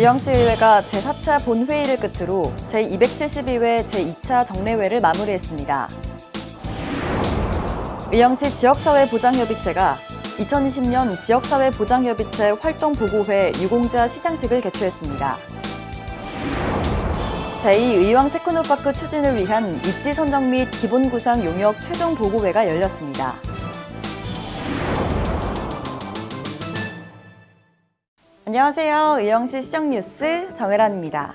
의왕시의회가 제4차 본회의를 끝으로 제272회 제2차 정례회를 마무리했습니다. 의왕시 지역사회보장협의체가 2020년 지역사회보장협의체 활동보고회 유공자 시상식을 개최했습니다. 제2의왕 테크노파크 추진을 위한 입지 선정 및 기본구상 용역 최종 보고회가 열렸습니다. 안녕하세요. 의왕시 시정뉴스 정혜란입니다.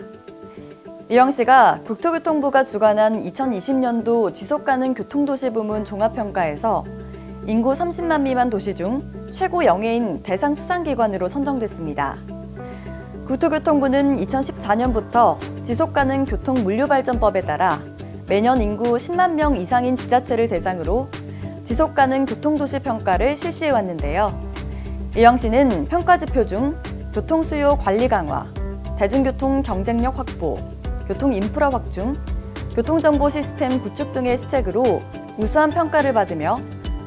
의왕시가 국토교통부가 주관한 2020년도 지속가능 교통도시 부문 종합평가에서 인구 30만 미만 도시 중 최고 영예인 대상 수상기관으로 선정됐습니다. 국토교통부는 2014년부터 지속가능 교통물류발전법에 따라 매년 인구 10만 명 이상인 지자체를 대상으로 지속가능 교통도시 평가를 실시해 왔는데요. 의왕시는 평가지표 중 교통수요 관리 강화, 대중교통 경쟁력 확보, 교통 인프라 확충, 교통정보 시스템 구축 등의 시책으로 우수한 평가를 받으며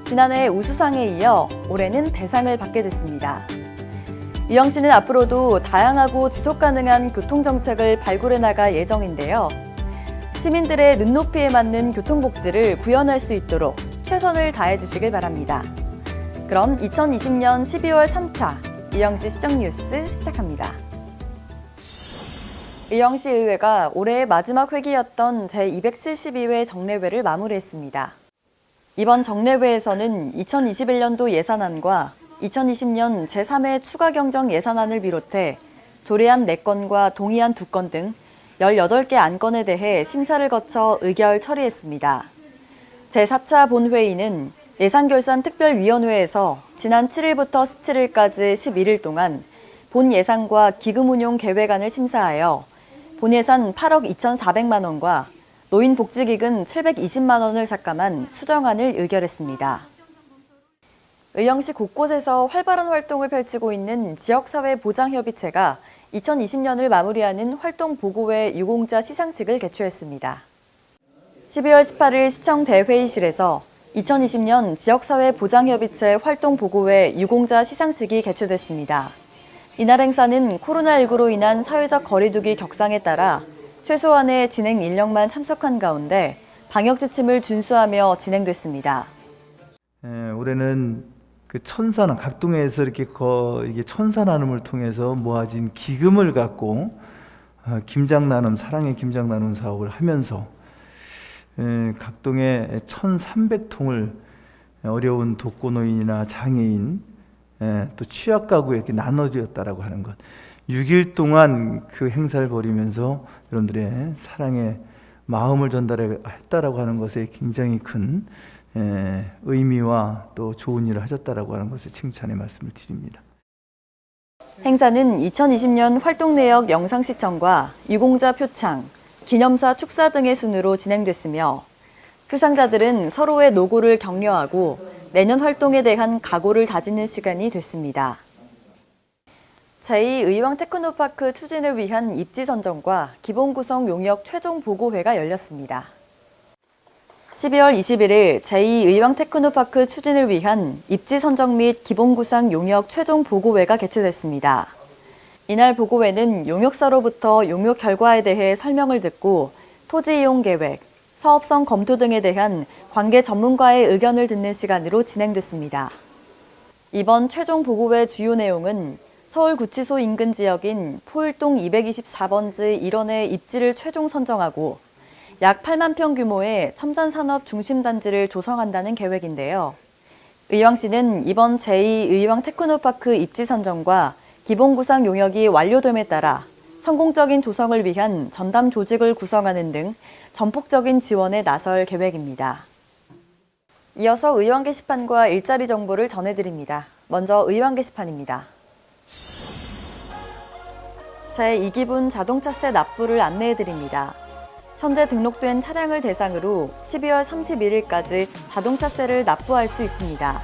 지난해 우수상에 이어 올해는 대상을 받게 됐습니다. 의왕시는 앞으로도 다양하고 지속가능한 교통정책을 발굴해 나갈 예정인데요. 시민들의 눈높이에 맞는 교통복지를 구현할 수 있도록 최선을 다해 주시길 바랍니다. 그럼 2020년 12월 3차 의왕시 시정뉴스 시작합니다. 의왕시 의회가 올해의 마지막 회기였던 제272회 정례회를 마무리했습니다. 이번 정례회에서는 2021년도 예산안과 2020년 제3회 추가 경정 예산안을 비롯해 조례안 4건과 동의안 2건 등 18개 안건에 대해 심사를 거쳐 의결 처리했습니다. 제4차 본회의는 예산결산특별위원회에서 지난 7일부터 17일까지 11일 동안 본 예산과 기금 운용 계획안을 심사하여 본 예산 8억 2,400만 원과 노인복지기금 720만 원을 삭감한 수정안을 의결했습니다. 의왕시 곳곳에서 활발한 활동을 펼치고 있는 지역사회보장협의체가 2020년을 마무리하는 활동보고회 유공자 시상식을 개최했습니다. 12월 18일 시청 대회의실에서 2020년 지역사회 보장협의체 활동보고회 유공자 시상식이 개최됐습니다. 이날 행사는 코로나19로 인한 사회적 거리두기 격상에 따라 최소한의 진행 인력만 참석한 가운데 방역 지침을 준수하며 진행됐습니다. 예, 올해는 그 천사나 각동에서 이렇게 거 이게 천사 나눔을 통해서 모아진 기금을 갖고 어, 김장 나눔 사랑의 김장 나눔 사업을 하면서 예, 각동에 1,300통을 어려운 독거노인이나 장애인 예, 또 취약 가구에게 나눠드렸다라고 하는 것. 6일 동안 그 행사를 벌이면서 여러분들의 사랑의 마음을 전달했다라고 하는 것에 굉장히 큰 예, 의미와 또 좋은 일을 하셨다라고 하는 것을 칭찬의 말씀을 드립니다. 행사는 2020년 활동 내역 영상 시청과 유공자 표창, 기념사 축사 등의 순으로 진행됐으며 수상자들은 서로의 노고를 격려하고 내년 활동에 대한 각오를 다지는 시간이 됐습니다. 제2의왕 테크노파크 추진을 위한 입지 선정과 기본 구성 용역 최종 보고회가 열렸습니다. 12월 21일 제2의왕 테크노파크 추진을 위한 입지 선정 및 기본 구상 용역 최종 보고회가 개최됐습니다. 이날 보고회는 용역사로부터 용역 결과에 대해 설명을 듣고 토지 이용 계획, 사업성 검토 등에 대한 관계 전문가의 의견을 듣는 시간으로 진행됐습니다. 이번 최종 보고회 주요 내용은 서울구치소 인근 지역인 포일동 224번지 1원의 입지를 최종 선정하고 약 8만 평 규모의 첨단산업 중심단지를 조성한다는 계획인데요. 의왕시는 이번 제2의왕 테크노파크 입지 선정과 기본구상 용역이 완료됨에 따라 성공적인 조성을 위한 전담 조직을 구성하는 등 전폭적인 지원에 나설 계획입니다. 이어서 의왕 게시판과 일자리 정보를 전해드립니다. 먼저 의왕 게시판입니다. 제2기분 자동차세 납부를 안내해드립니다. 현재 등록된 차량을 대상으로 12월 31일까지 자동차세를 납부할 수 있습니다.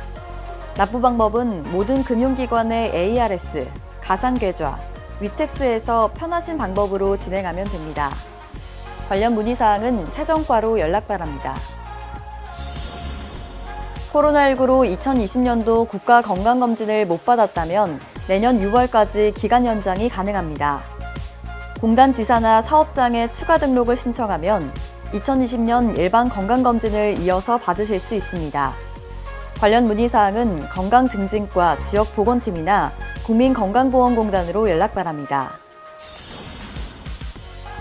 납부 방법은 모든 금융기관의 ARS, 가상계좌, 위텍스에서 편하신 방법으로 진행하면 됩니다. 관련 문의사항은 세정과로 연락 바랍니다. 코로나19로 2020년도 국가건강검진을 못 받았다면 내년 6월까지 기간 연장이 가능합니다. 공단 지사나 사업장에 추가 등록을 신청하면 2020년 일반 건강검진을 이어서 받으실 수 있습니다. 관련 문의사항은 건강증진과 지역보건팀이나 국민건강보험공단으로 연락 바랍니다.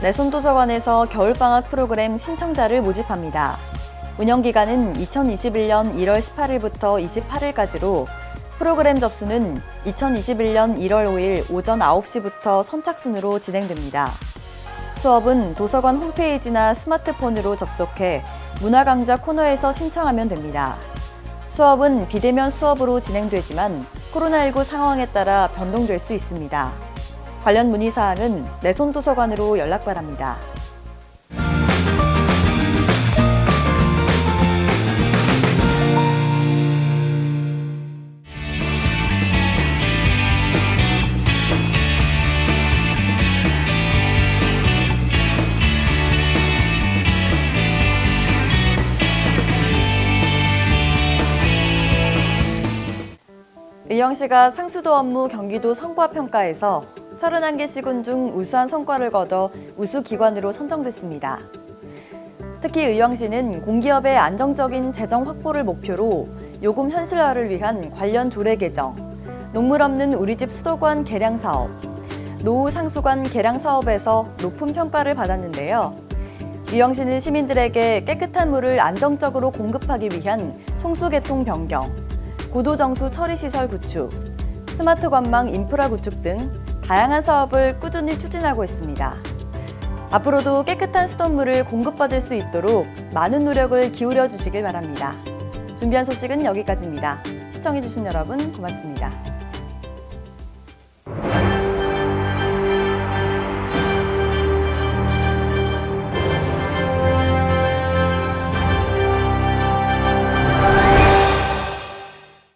내손도서관에서 겨울방학 프로그램 신청자를 모집합니다. 운영기간은 2021년 1월 18일부터 28일까지로 프로그램 접수는 2021년 1월 5일 오전 9시부터 선착순으로 진행됩니다. 수업은 도서관 홈페이지나 스마트폰으로 접속해 문화강좌 코너에서 신청하면 됩니다. 수업은 비대면 수업으로 진행되지만 코로나19 상황에 따라 변동될 수 있습니다. 관련 문의사항은 내손도서관으로 연락 바랍니다. 의왕시가 상수도 업무 경기도 성과평가에서 31개 시군 중 우수한 성과를 거둬 우수기관으로 선정됐습니다. 특히 의왕시는 공기업의 안정적인 재정 확보를 목표로 요금 현실화를 위한 관련 조례 개정, 녹물 없는 우리집 수도관 개량 사업, 노후 상수관 개량 사업에서 높은 평가를 받았는데요. 의왕시는 시민들에게 깨끗한 물을 안정적으로 공급하기 위한 송수계통 변경, 고도정수 처리시설 구축, 스마트 관망 인프라 구축 등 다양한 사업을 꾸준히 추진하고 있습니다. 앞으로도 깨끗한 수돗물을 공급받을 수 있도록 많은 노력을 기울여 주시길 바랍니다. 준비한 소식은 여기까지입니다. 시청해주신 여러분 고맙습니다.